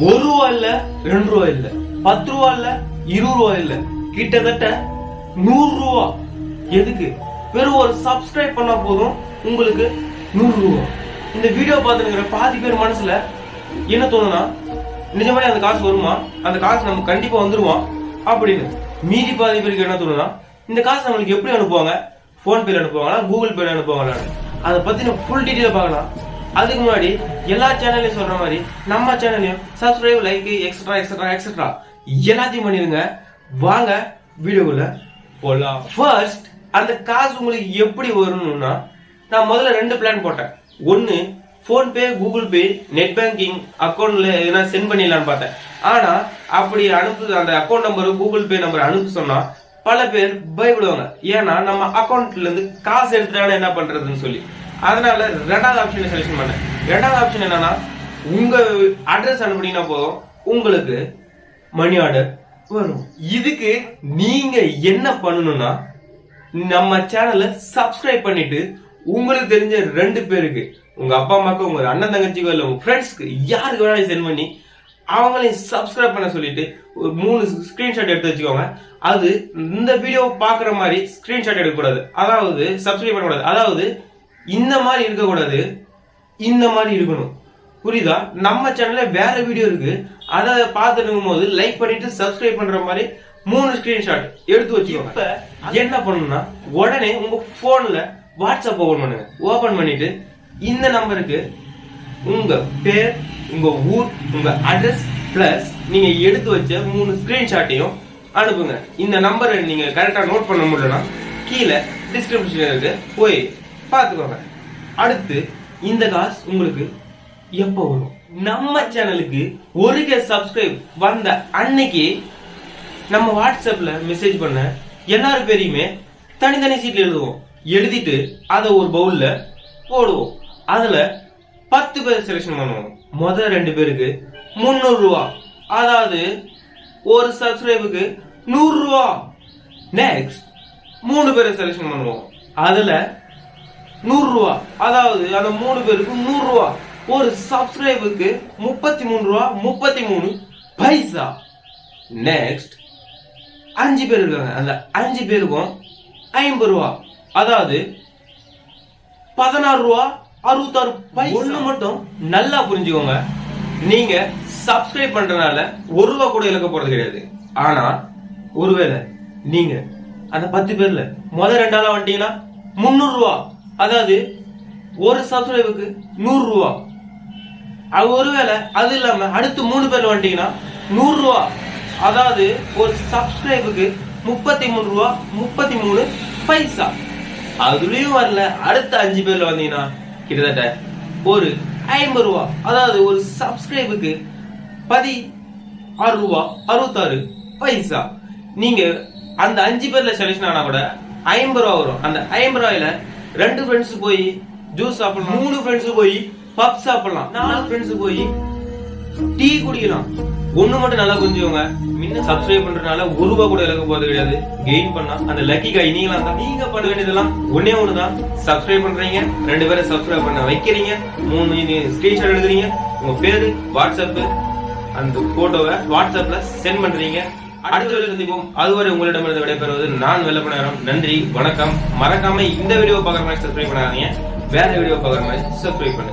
ஒரு ரூபா இல்ல ரெண்டு ரூபா இல்ல பத்து ரூபா இல்ல இருபது ரூபா இல்ல. கிட்டத்தட்ட நூறு ரூபா. எதுக்கு? வெறும் ஒரு சப்ஸ்கிரைப் பண்ணா போதும். உங்களுக்கு நூறு ரூபா. இந்த வீடியோ பார்த்துக்கிற பாதி பேர் மனசுல என்ன தோணுனா நிஜமாவே அந்த காசு வருமா? அந்த காசு நம்ம கண்டிப்பா வந்துருவோம். அப்படின்னு மீதி பாதி பேருக்கு என்ன தோணுனா இந்த காசு நம்மளுக்கு எப்படி அனுப்புவாங்க? போன் பேல அனுப்புவாங்களா? கூகுள் பேல அனுப்புவாங்களா? அதை பத்தின ஃபுல் டீட்டெயில் பார்க்கலாம். அதுக்கு முன்னாடி எல்லா சேனல்லையும் சொல்ற மாதிரி நம்ம சேனல்லையும் subscribe like extra extra extra எல்லாத்தையும் பண்ணிருங்க வாங்க வீடியோக்குள்ள போகலாம் ஃபர்ஸ்ட் அந்த காசு உங்களுக்கு எப்படி வரணும்னா நான் முதல்ல ரெண்டு பிளான் போட்டேன். ஒன்று PhonePe Google Pay net banking அக்கௌண்ட்ல எதுனா சென்ட் பண்ணிடலாம்னு பார்த்தேன். ஆனா அப்படி அனுப்பு அந்த account number Google Pay number அனுப்ப சொன்னா பல பேர் பயப்படுவாங்க. ஏன்னா நம்ம அக்கௌண்ட்ல இருந்து காசு எடுத்துட்டாலும் என்ன பண்றதுன்னு சொல்லி. அதனால ரெண்டாவது ஆப்ஷன் செலக்ஷன் பண்ணேன் ரெண்டாவது ஆப்ஷன் என்னன்னா உங்க அட்ரஸ் அனுப்புனீங்கன்னா போதும். உங்களுக்கு மணி ஆர்டர் வரும். இதுக்கு நீங்க என்ன பண்ணணும்னா நம்ம சேனலை சப்ஸ்கிரைப் பண்ணிட்டு உங்களுக்கு தெரிஞ்ச ரெண்டு பேருக்கு உங்க அப்பா அம்மாக்கு உங்க அண்ணன் தங்கச்சிக்கோ இல்லை உங்க ஃப்ரெண்ட்ஸ்க்கு யாருக்கு வேணாலும் சென்ட் பண்ணி அவங்களையும் சப்ஸ்கிரைப் பண்ண சொல்லிட்டு ஒரு மூணு ஸ்கிரீன்ஷாட் எடுத்து வச்சுக்கோங்க. அது இந்த வீடியோ பாக்குற மாதிரி ஸ்கிரீன்ஷாட் எடுக்கக்கூடாது. அதாவது சப்ஸ்கிரைப் பண்ணக்கூடாது. அதாவது இந்த மாதிரி இருக்கக்கூடாது. இந்த மாதிரி இருக்கணும். புரியுதா? நம்ம சேனல்ல வேற வீடியோ இருக்கு. அதை பார்த்துட்டு இருக்கும்போது லைக் பண்ணிட்டு சப்ஸ்கிரைப் பண்ற மாதிரி மூணு ஸ்கிரீன்ஷாட் எடுத்து வச்சுக்கோங்க. இப்ப என்ன பண்ணணும்னா உடனே உங்க போன்ல வாட்ஸ்அப் ஓபன் பண்ணுங்க. ஓபன் பண்ணிட்டு இந்த நம்பருக்கு உங்க பேர் உங்க ஊர் உங்க அட்ரஸ் பிளஸ் நீங்க எடுத்து வச்ச மூணு ஸ்கிரீன்ஷாட்டையும் அனுப்புங்க. இந்த நம்பரை நீங்க கரெக்டா நோட் பண்ண முடியலன்னா கீழே டிஸ்கிரிப்ஷன் இருக்கு. போய் பார்த்துக்கோங்க அடுத்து இந்த காசு உங்களுக்கு எப்போ வரும்? நம்ம சேனலுக்கு ஒரு கே சப்ஸ்கிரைப் வந்த அன்னைக்கு நம்ம வாட்ஸ்அப்பில் மெசேஜ் பண்ண எல்லாரும் பேரையுமே தனித்தனி சீட்டில் எழுதுவோம். எழுதிட்டு அதை ஒரு பவுலில் போடுவோம். அதில் பத்து பேர் செலெக்ஷன் பண்ணுவோம். முதல் ரெண்டு பேருக்கு முந்நூறுரூவா அதாவது ஒரு சப்ஸ்கிரைபுக்கு நூறுரூவா நெக்ஸ்ட் மூணு பேரை செலக்ஷன் பண்ணுவோம். அதில் நூறு ரூபா அதாவது அந்த மூணு பேருக்கு நூறு ரூபா ஒரு சப்ஸ்கிரைபுக்கு முப்பத்தி மூணு ரூபா முப்பத்தி மூணு பைசா. நெக்ஸ்ட் அஞ்சு பேர் இருக்காங்க. அந்த அஞ்சு பேருக்கும் ஐம்பது ரூபா அதாவது பதினாறு ரூபா அறுபத்தாறு பைசா. ஒண்ணு மட்டும் நல்லா புரிஞ்சுக்கோங்க. நீங்க சப்ஸ்கிரைப் பண்றதுனால ஒரு ரூபா கூட இழக்க போறது கிடையாது. ஆனா ஒருவேளை நீங்க அந்த பத்து பேர்ல முத ரெண்டாளா வந்துட்டீங்கன்னா முந்நூறு ரூபா அதாவது ஒரு சப்ஸ்கிரைபுக்கு நூறு ரூபா. அது ஒருவேளை அது இல்லாம அடுத்து மூணு பேர் வந்துட்டீங்கன்னா நூறு ரூபா. அதாவது ஒரு சப்ஸ்கிரைபுக்கு முப்பத்தி மூணு ரூபா முப்பத்தி மூணு பைசா. அதுலயும் வரல அடுத்த அஞ்சு பேர்ல வந்தீங்கன்னா கிட்டத்தட்ட ஒரு ஐம்பது ரூபா. அதாவது ஒரு சப்ஸ்கிரைபுக்கு பதி ஆறு ரூபா அறுபத்தாறு பைசா. நீங்க அந்த அஞ்சு பேர்ல செலக்ஷன் ஆனா கூட ஐம்பது ரூபா வரும். அந்த ஐம்பது ரூபாயில ரெண்டு ஃப்ரெண்ட்ஸ் போய் ஜூஸ் சாப்பிடலாம். மூணு ஃப்ரெண்ட்ஸ் போய் பப் சாப்பிடலாம். நாலு ஃப்ரெண்ட்ஸ் போய் டீ குடிக்கலாம். ஒண்ணு மட்டும் நல்லா புரிஞ்சுக்கோங்க முன்ன சப்ஸ்கிரைப் பண்றதுனால ஒரு ரூபா கூட இழக்க போறது கிடையாது. கெயின் பண்ணா அந்த லக்கி காய் நீங்களா தான். நீங்க பண்ண வேண்டியதெல்லாம் ஒண்ணே ஒண்ணுதான் சப்ஸ்கிரைப் பண்றீங்க. ரெண்டு பேரை சப்ஸ்கிரைப் பண்ண வைக்கிறீங்க. மூணு ஸ்கிரீன்ஷாட் எடுக்கிறீங்க. உங்க பேரு வாட்ஸ்அப் அந்த போட்டோவை வாட்ஸ்அப்ல சென்ட் பண்றீங்க. அடுத்த வீடியோ சந்திப்போம். அதுவரை உங்களிடமிருந்து விடைபெறுவது நான் வெள்ளப்ப நன்றி வணக்கம். மறக்காம இந்த வீடியோ பார்க்குற மாதிரி சப்ஸ்கிரைப் பண்ணாதீங்க. வேற வீடியோ பார்க்குற மாதிரி சப்ஸ்கிரைப் பண்ணுங்க.